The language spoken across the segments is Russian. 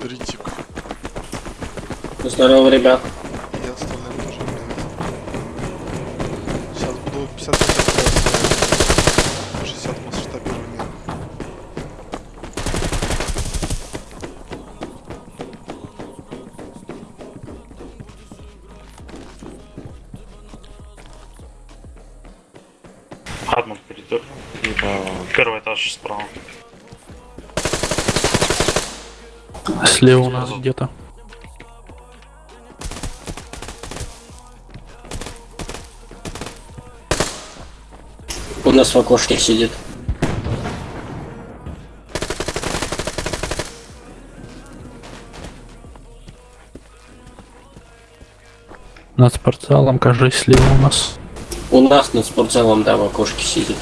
Дритик. Здорово, ребят. И остальным тоже привет. Сейчас буду 50 метров 60 масштабирования. Адмон. Либо первый этаж справа. Слева у нас где-то. У нас в окошке сидит. Над спортзалом, кажется, слева у нас. У нас над спортзалом, да, в окошке сидит.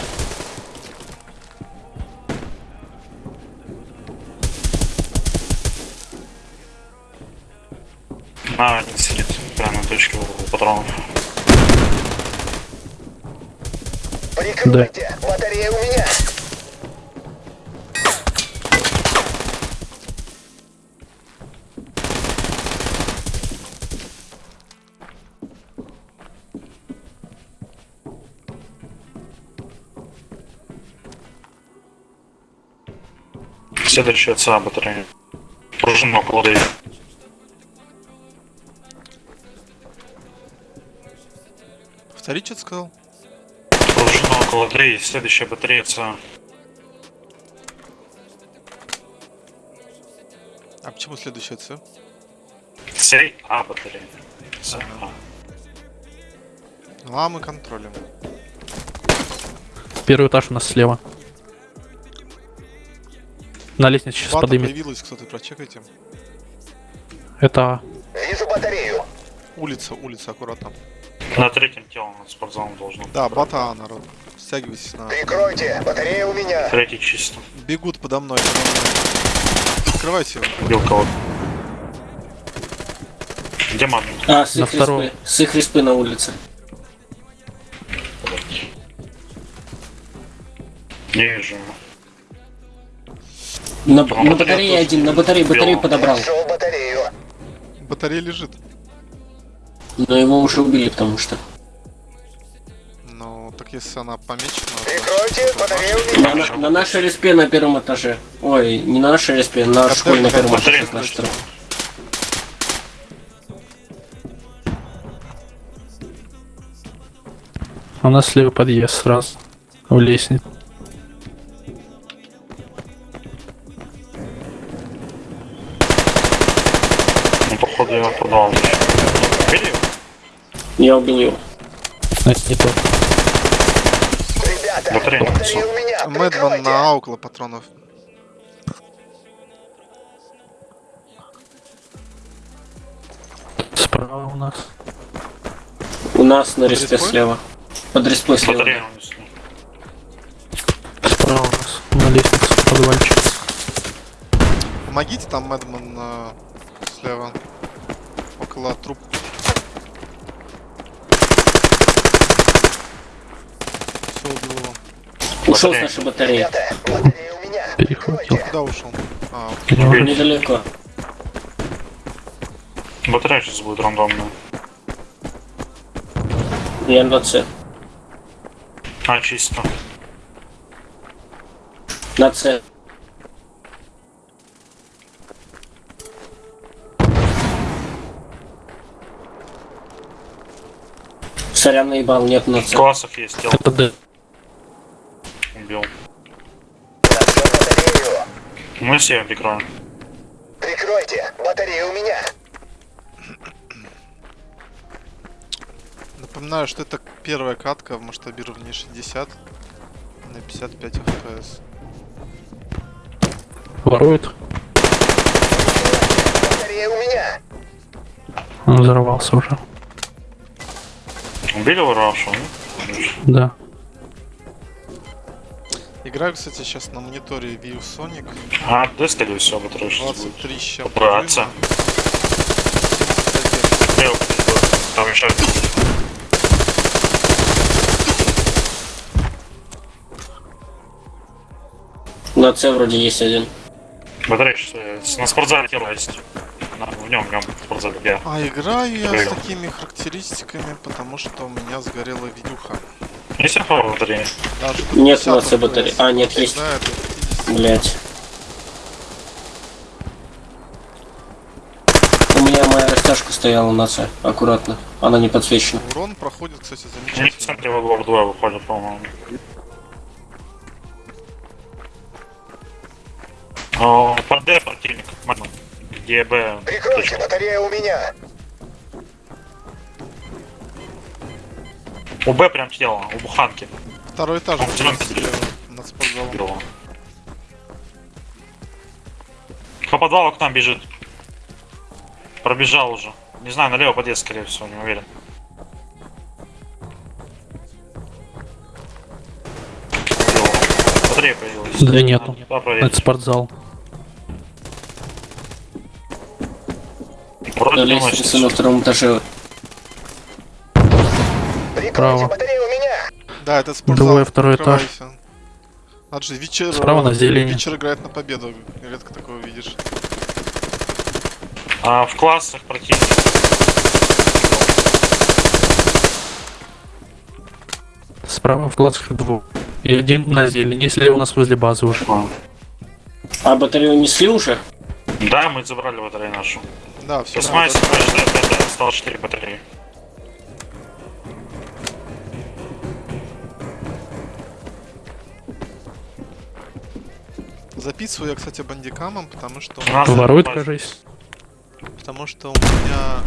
Прикройте! Батарея у меня! Следующая ЦА батарея. Пружина около двери. Повтори, что сказал? Около двери. Следующая батарея ЦА. А почему следующая С? Сей А батарея. ЦА. А. Ну а мы контролем. Первый этаж у нас слева. На лестнице сейчас Бата подымет. появилась, кто-то прочекайте. Это Вижу батарею! Улица, улица, аккуратно. На третьем телом над спортзалом должно быть. Да, бата А, народ. Стягивайтесь на... Прикройте! Батарея у меня! Третий чисто. Бегут подо мной. Открывайте его. Убил кого-то. Где мамин? А, с На их втором. респы. С их респы на улице. Не вижу. На, на батарее один, на батарее, батарею подобрал. Батарея лежит. Но его уже убили, потому что. Ну, так если она помечена... Прикройте! Батарея у На, на- на нашей респе на первом этаже. Ой, не на нашей респе, на Батарея- школе на первом этаже. у нас слева подъезд сразу. У лестницы. Я убил его. А, не тот. Ребята! Батарея на Батарея носу. у меня! Мэдман Прикройте! на около патронов. Справа у нас. У нас на респе слева. Под респой слева. Справа у нас. На лестнице. Подвальчик. Помогите, там Мэдман э, слева. Около труп. Все, убил его. Ушел с Батарея. нашей батареи. Перехватил. Куда ушел? А? Недалеко. Батарея сейчас будет рандомная. Я на С. А, чисто. На С. Сорян, наебал, нет на С. Классов есть тело. Это Д. Убил. Мы все прикроем. Прикройте! Батарея у меня! Напоминаю, что это первая катка в масштабировании 60 на 55 FPS. Ворует. Батарея у меня! Он взорвался уже. Убили воровавшего? Да. Играю, кстати, сейчас на мониторе View Sonic. А, да, скорее всего, сейчас будет. 23 с чем Браться. Лево, там еще один. На С вроде есть один. Батарея на спортзале тело есть. В нем, в нем, в спортзале, где? А играю я с такими характеристиками, потому что у меня сгорела видюха. Есть? Даже до Нет 50 у нас батареи. А, нет, есть. Да, это 50. Блять. У меня моя растяжка стояла на С. Аккуратно. Она не подсвечена. Урон проходит, кстати, У них в замечательно. центре углов двое выходят, по-моему. О, Под Д противник. Где Б? Прикройте, батарея у меня. У Б прям тело, у Буханки. Второй этаж принципе, над спортзалом. По подвалу к нам бежит. Пробежал уже. Не знаю, налево подъезд, скорее всего, не уверен. Батарея появилась. Да нету. Это спортзал. Вроде на втором этаже. Меня. Да, это спортзал. Двое, второй этаж. Надо же, вечер... Справа на зелени. Вечер играет на победу. Редко такого видишь. А, в классах противник. Справа в классах двух. И один на зелени, слева у нас возле базы уже. А батарею несли уже? Да, мы забрали батарею нашу. Да, все. Седьмая, четвертая, пятая. Осталось 4 батареи. Записываю я, кстати, бандикамом, потому что, нас Ворует, кажись. потому что у меня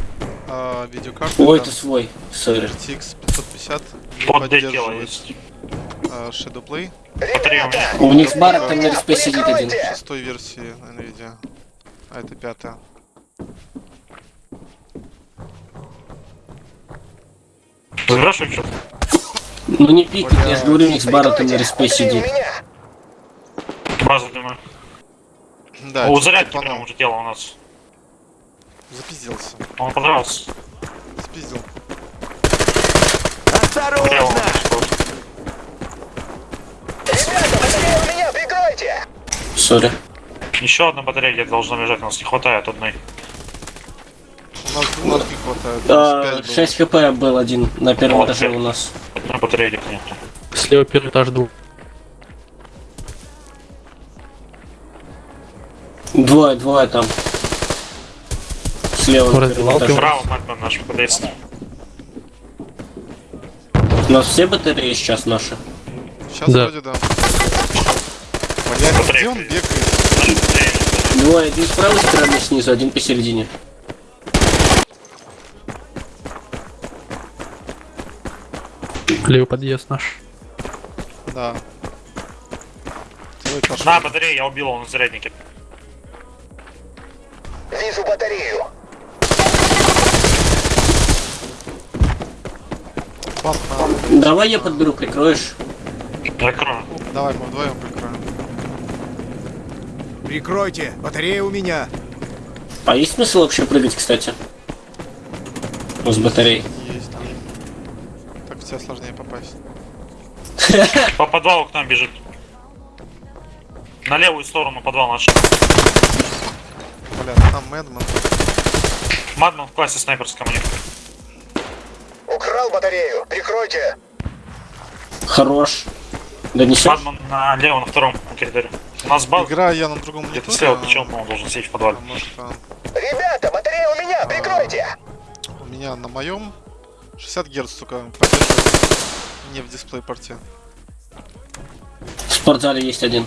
а, видеокарта Ой, там это свой. Сори. RTX 550 не Под Д тело поддерживает есть. а, Shadow Play у них барак там на респе сидит один. Шестой версии NVIDIA. А это пятая. Забираешь что? Ну не пикнет, я же говорю, у них с бараком на респе сидит. меня. Базу дымы. Да, у чё-то зарядки тупанул. прям уже тело у нас. Запизделся. Он понравился. Спиздил. Нас. Ребята, батарея у меня, прикройте. Сори. Еще одна батарея где-то должна лежать, у нас не хватает одной. У нас двух не хватает. А, пять было. 6 хп был один на первом Вот, этаже у нас. Одной батареи нету. Слева первый этаж двух. Двое, двое там. Слева. Справа Магнум наш подъезд. У нас все батареи сейчас наши. Сейчас Да. вроде да. Батарея где он бегает? Двое, один с правой стороны снизу, один посередине. Левый подъезд наш. Да. Твой. На батарее я убил, он в заряднике. Вижу батарею. Давай я подберу, прикроешь. Закрою. Давай, мы вдвоем прикроем. Прикройте, батарея у меня. А есть смысл вообще прыгать, кстати? Ну, с батарей. Есть там. Так в тебя сложнее попасть. По подвалу к нам бежит. На левую сторону подвал наш. Бля, там Мэдман. Магнум в классе снайперском у них. Украл батарею. Прикройте. Хорош. Донесешь? Магнум на левом, на втором коридоре. У нас база. Играю я на другом Где-то мониторе. слева причем, по-моему, должен сидеть в подвале. Что Ребята, батарея у меня, прикройте. у меня на моем 60 Гц только поддерживает не в дисплей порте. В спортзале есть один.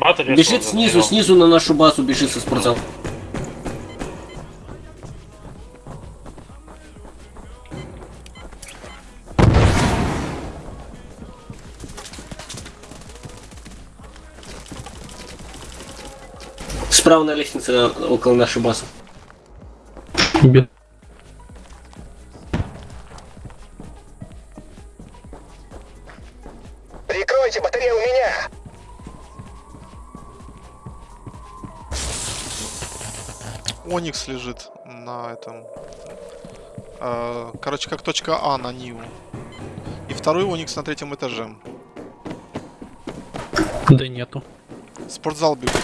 Батарея. Бежит что-то снизу, снизу на нашу базу бежит со спортзала. Справа на лестнице около нашей базы. Бе- Оникс лежит на этом. э, короче, как точка А на Ниву. И второй Оникс на третьем этаже. Да нету. Спортзал бегут.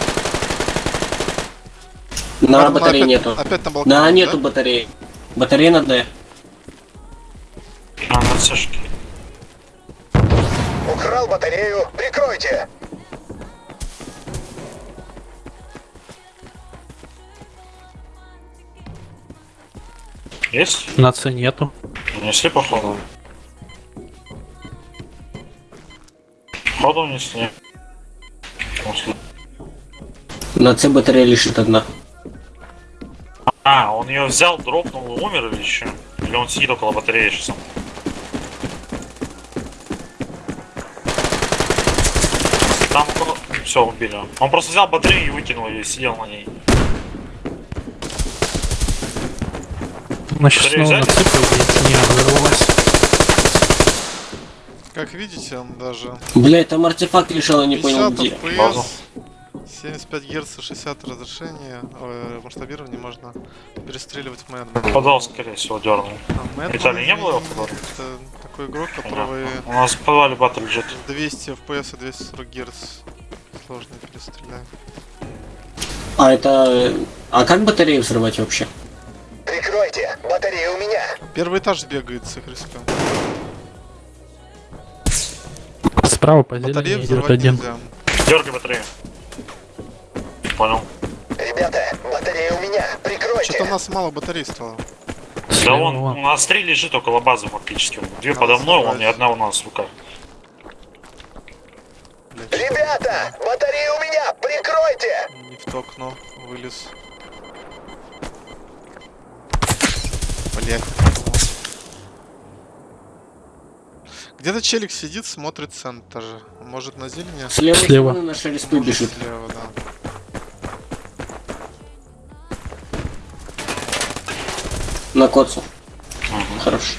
На Ладно, батареи опять- нету. Опять на балконе, На, да? нету батареи. Батарея на Д. А, на цешке. Украл батарею. Прикройте. Есть? На С нету. Несли, походу. Походу несли. Несли. На С батарея лишит одна. А, он ее взял, дропнул и умер или еще? Или он сидит около батареи сейчас? Там. Все, убили. Он просто взял батарею и выкинул ее и сидел на ней. Значит, Батарею снова на взяли? С, по идее. Не, взорвалась. Как видите, он даже Блять, там артефакт лежал, я не 50 понял где. Базу. FPS, 75 Гц, 60 разрешения, э, масштабирование можно перестреливать Мэдман. Подал, скорее всего, дернул. А Виталий, не было его в? Это такой игрок, которого У нас в подвале бата лежит. 200 FPS и 240 Гц сложно перестрелять. А это... А как батарею взрывать вообще? Прикройте. Батарея у меня. Первый этаж бегает с их. Справа по Батарею взрывать один. нельзя. Дергай батарею. Понял. Ребята, батарея у меня. Что-то у Прикройте. нас мало батарей стало. Да он, вон. у нас три лежит около базы фактически. Две Надо подо мной, он и одна у нас в руках. Ребята, батарея у меня. Прикройте. не в то окно вылез. Где-то челик сидит, смотрит центр. Может на зелени? Слева. стороны наша бежит. Слева, да. На коцу. Хорошо.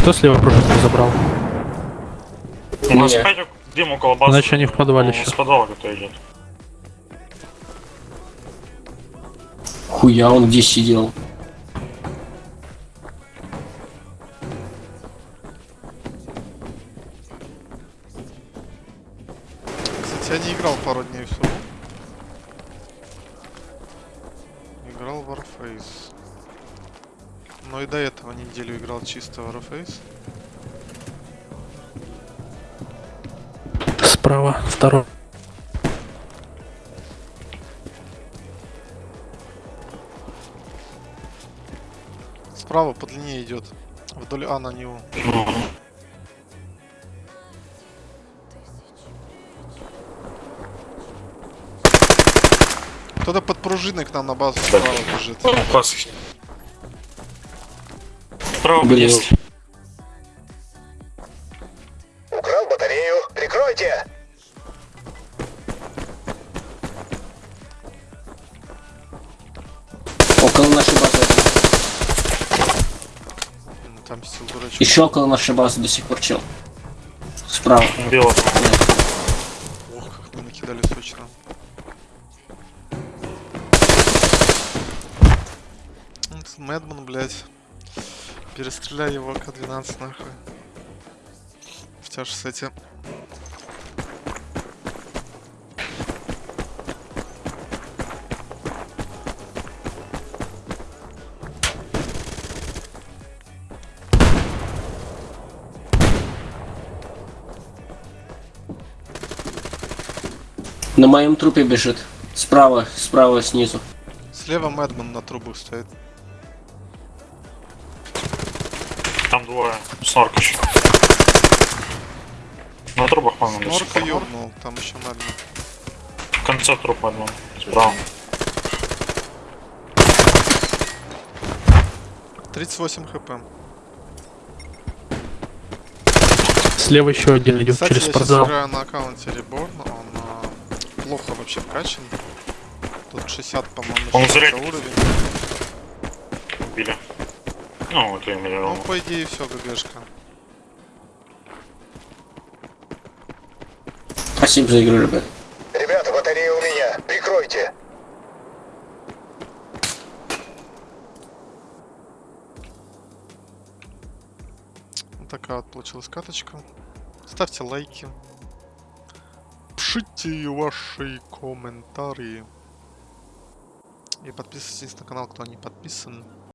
Кто слева пружинку забрал? У нас Не. Дым около базы. Значит, они в подвале еще. С подвала кто идет. Хуя он где сидел? Кстати, я не играл пару дней в субу. Играл в Warface. Но и до этого неделю играл чисто в Warface. Справа, второй. Справа по длине идет. Вдоль А на него. Кто-то под пружиной к нам на базу справа бежит. Класс. Справа есть. Украл батарею. Прикройте. Дурачок. Еще около нашей базы до сих пор чел. Справа. Бело. Ох, как мы накидали сочно. Вот Мэдман, блядь. Перестреляй его К-12 нахуй. В тяж с На моем трупе бежит. Справа, справа снизу. Слева Мэдман на трубах стоит. Там двое. Снорк еще. На трубах, по-моему, до сих Норка пор. ёбнул, там еще Мэдман. В конце трупа одного. Справа. 38 хп. Слева еще один идет Кстати, через я спортзал. сейчас играю на аккаунте Reborn, он плохо вообще вкачан. Тут 60, по-моему, Он 60 зря- уровень. Убили. Ну, это я имею в Ну, по идее, все, ГГшка. Спасибо за игру, ребят. Ребята, батарея у меня. Прикройте. Такая вот получилась каточка. Ставьте лайки. Пишите ваши комментарии. И подписывайтесь на канал, кто не подписан.